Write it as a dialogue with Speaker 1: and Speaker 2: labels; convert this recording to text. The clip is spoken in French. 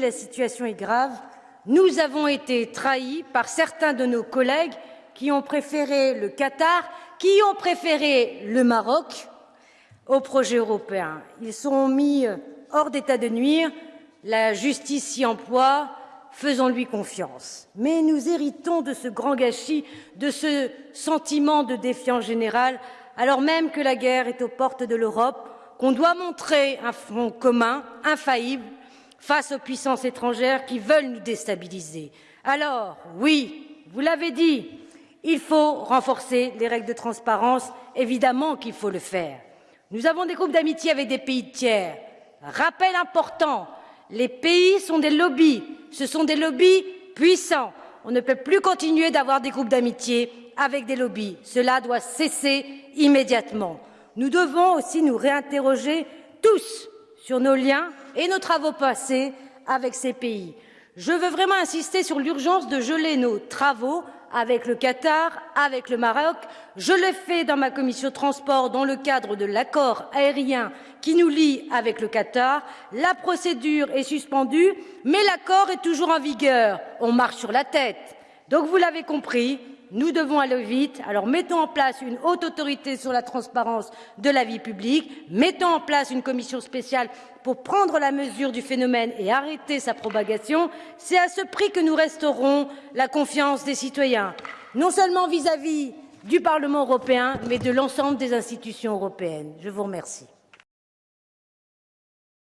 Speaker 1: La situation est grave. Nous avons été trahis par certains de nos collègues qui ont préféré le Qatar, qui ont préféré le Maroc au projet européen. Ils sont mis hors d'état de nuire. La justice s'y emploie. Faisons-lui confiance. Mais nous héritons de ce grand gâchis, de ce sentiment de défiance générale, alors même que la guerre est aux portes de l'Europe, qu'on doit montrer un front commun, infaillible, face aux puissances étrangères qui veulent nous déstabiliser. Alors, oui, vous l'avez dit, il faut renforcer les règles de transparence, évidemment qu'il faut le faire. Nous avons des groupes d'amitié avec des pays tiers. Rappel important, les pays sont des lobbies, ce sont des lobbies puissants. On ne peut plus continuer d'avoir des groupes d'amitié avec des lobbies. Cela doit cesser immédiatement. Nous devons aussi nous réinterroger tous sur nos liens et nos travaux passés avec ces pays. Je veux vraiment insister sur l'urgence de geler nos travaux avec le Qatar, avec le Maroc. Je l'ai fait dans ma commission transport dans le cadre de l'accord aérien qui nous lie avec le Qatar. La procédure est suspendue, mais l'accord est toujours en vigueur. On marche sur la tête. Donc vous l'avez compris, nous devons aller vite. Alors mettons en place une haute autorité sur la transparence de la vie publique, mettons en place une commission spéciale pour prendre la mesure du phénomène et arrêter sa propagation. C'est à ce prix que nous resterons la confiance des citoyens, non seulement vis-à-vis -vis du Parlement européen, mais de l'ensemble des institutions européennes. Je vous remercie.